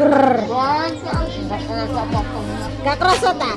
seger gak kerasa tak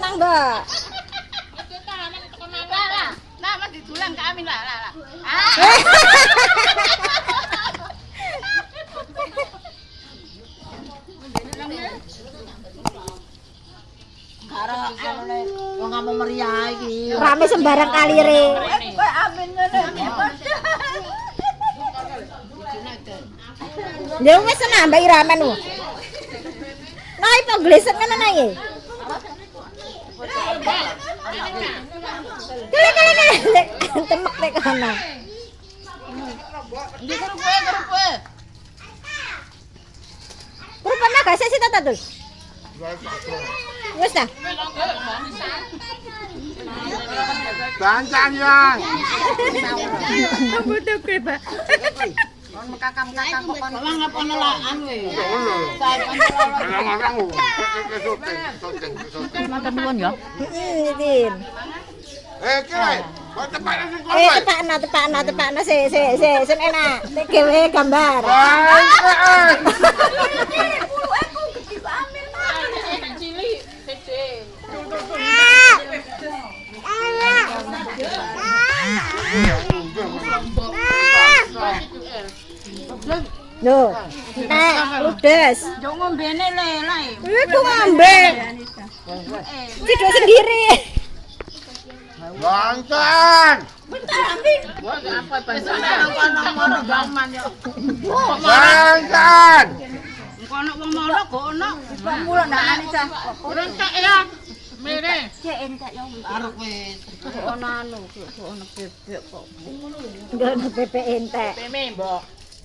tenang, Mbak. Nah, mas didulang ke Amin lah, lah, lah. Karo anune wong kamu meriah iki. Rame sembarang kalire. Kowe amin ngene. Ya wis nambah iramen wo. Nah, ipo glesek ngene nang iki. Kele kele kele. Temek nek kana. Ndi karo kowe, karo kowe. Rupane gak sik sik ta, Tul. Wis ta. Bancang ya. Kon mekakam-kakam kok kon Ora ngapono lakan we. Orang-orang. Syuting, syuting, syuting. Matur nuwun ya. Heeh, Din. Eh, kira. Kau tepat nasi kau. Eh, tepakna, tepakna, tepakna sik sik sik sen enak. Tek gawe gambar. Loh. Nek, ludes. Yo ngombene le lae. Iku ngombe. Video sendiri. Apa yo. Bancang. Kono wong mono kok ono. mula ndak Anissa. Ora tak ya. Mene. Cek entek yo. Arep wis. Ono anu, kok ono bebek kok. Enggak ada bebek entek. Peme, Mbok.